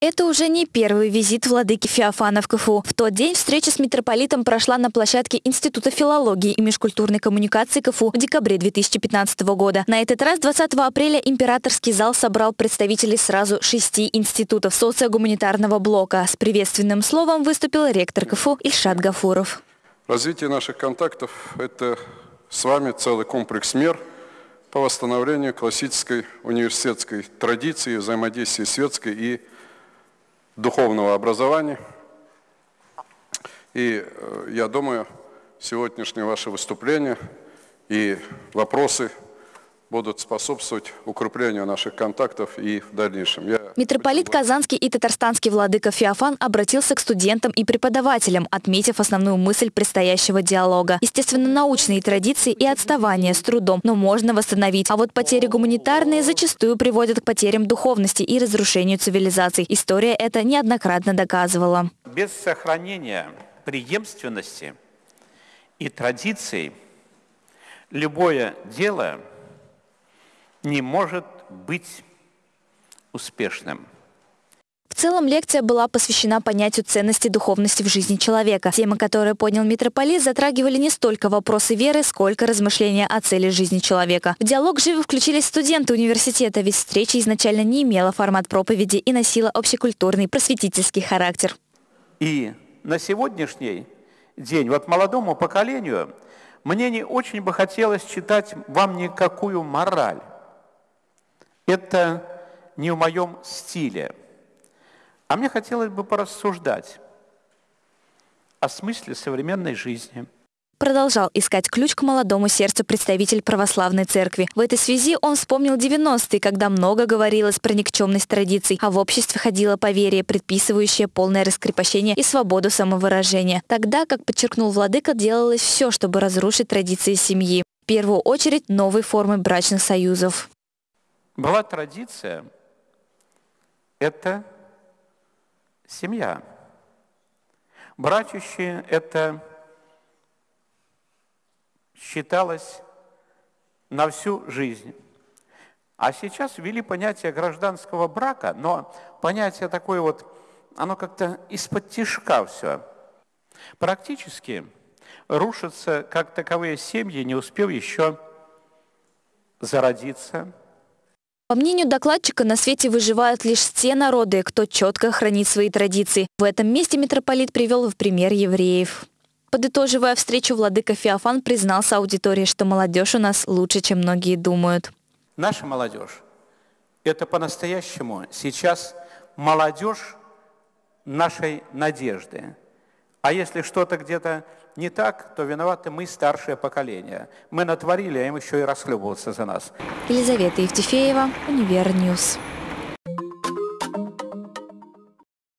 Это уже не первый визит владыки Феофана в КФУ. В тот день встреча с митрополитом прошла на площадке Института филологии и межкультурной коммуникации КФУ в декабре 2015 года. На этот раз 20 апреля императорский зал собрал представителей сразу шести институтов социогуманитарного блока. С приветственным словом выступил ректор КФУ Ильшат Гафуров. Развитие наших контактов – это с вами целый комплекс мер по восстановлению классической университетской традиции взаимодействия светской и духовного образования. И э, я думаю, сегодняшнее ваше выступление и вопросы будут способствовать укреплению наших контактов и в дальнейшем. Я Митрополит Казанский и татарстанский владыка Феофан обратился к студентам и преподавателям, отметив основную мысль предстоящего диалога. Естественно, научные традиции и отставание с трудом, но можно восстановить. А вот потери гуманитарные зачастую приводят к потерям духовности и разрушению цивилизаций. История это неоднократно доказывала. Без сохранения преемственности и традиций любое дело – не может быть успешным. В целом лекция была посвящена понятию ценности духовности в жизни человека. Темы, которые понял митрополит, затрагивали не столько вопросы веры, сколько размышления о цели жизни человека. В диалог живо включились студенты университета, ведь встреча изначально не имела формат проповеди и носила общекультурный просветительский характер. И на сегодняшний день вот молодому поколению мне не очень бы хотелось читать вам никакую мораль. Это не в моем стиле. А мне хотелось бы порассуждать о смысле современной жизни – Продолжал искать ключ к молодому сердцу представитель православной церкви. В этой связи он вспомнил 90-е, когда много говорилось про никчемность традиций, а в обществе ходило поверье, предписывающее полное раскрепощение и свободу самовыражения. Тогда, как подчеркнул владыка, делалось все, чтобы разрушить традиции семьи. В первую очередь новые формы брачных союзов. Была традиция – это семья. Братющие – это считалось на всю жизнь. А сейчас ввели понятие гражданского брака, но понятие такое вот, оно как-то из-под тишка все. Практически рушатся как таковые семьи, не успев еще зародиться – по мнению докладчика, на свете выживают лишь те народы, кто четко хранит свои традиции. В этом месте митрополит привел в пример евреев. Подытоживая встречу, владыка Феофан признался аудитории, что молодежь у нас лучше, чем многие думают. Наша молодежь – это по-настоящему сейчас молодежь нашей надежды. А если что-то где-то не так, то виноваты мы, старшее поколение. Мы натворили, а им еще и расхлебываться за нас. Елизавета Евтефеева, Univer News.